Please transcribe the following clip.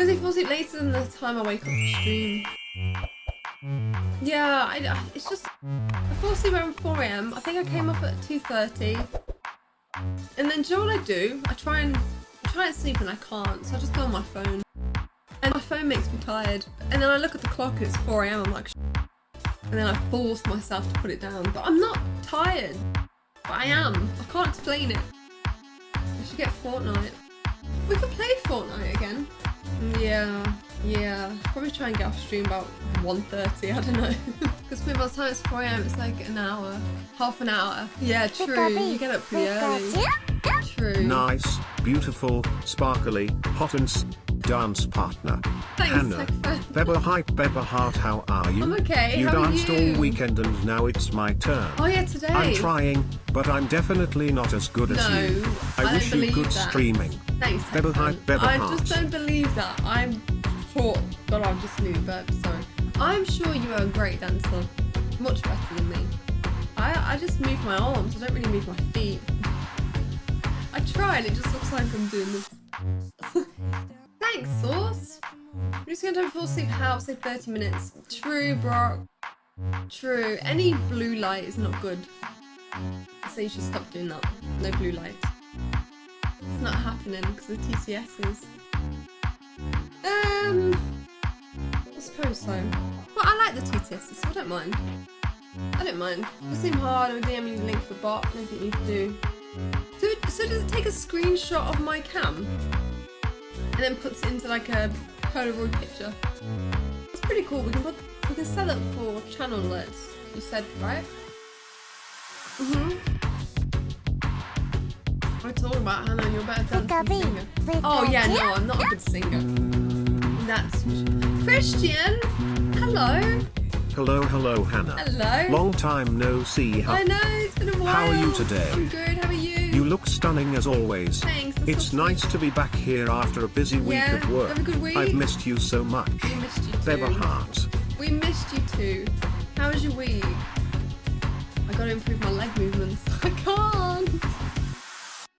Because I fall asleep later than the time I wake up to stream. Yeah, I, it's just I fall asleep around 4 a.m. I think I came up at 2:30, and then do you know what I do? I try and I try and sleep and I can't, so I just go on my phone, and my phone makes me tired. And then I look at the clock and it's 4 a.m. I'm like, and then I force myself to put it down, but I'm not tired. But I am. I can't explain it. I should get Fortnite. We could play Fortnite again. Yeah, yeah. Probably try and get off stream about 1.30, I don't know. Because by the time it's 4am, it's like an hour. Half an hour. Yeah, true. You get up pretty early. True. Nice, beautiful, sparkly, hot and s- dance partner. Thanks, Hannah. Beba hype Beba heart how are you? I'm okay, You how are danced you? all weekend and now it's my turn. Oh yeah, today. I'm trying, but I'm definitely not as good as No, you. I don't wish you believe good that. streaming. Thanks, Beba hype, Beba I heart. just don't believe that. I'm thought that I'm just new, but sorry. I'm sure you are a great dancer. Much better than me. I, I just move my arms, I don't really move my feet. I try and it just looks like I'm doing this. Sauce. I'm just gonna fall asleep how say 30 minutes. True, Brock. True. Any blue light is not good. So you should stop doing that. No blue light. It's not happening because of TTSs. Um, I suppose so. But I like the TTSs, so I don't mind. I don't mind. It seem hard. I'm doing a link for bot. Nothing you can do. So, so does it take a screenshot of my cam and then puts it into like a Polaroid picture? It's pretty cool. We can put we can set up for channel alerts. You said right? Mhm. I told about Hannah. You're better dancer than singer. Oh yeah, no, I'm not a good singer. That's Christian. Hello. Hello, hello, Hannah. Hello. Long time no see. How, I know it's been a while. How are you today? I'm good. How are you? you look stunning as always. Thanks. It's nice to be back here after a busy week Yeah, at work. have a good week. I've missed you so much. We missed you too. Beba heart. We missed you too. How was your week? I gotta improve my leg movements. I can't.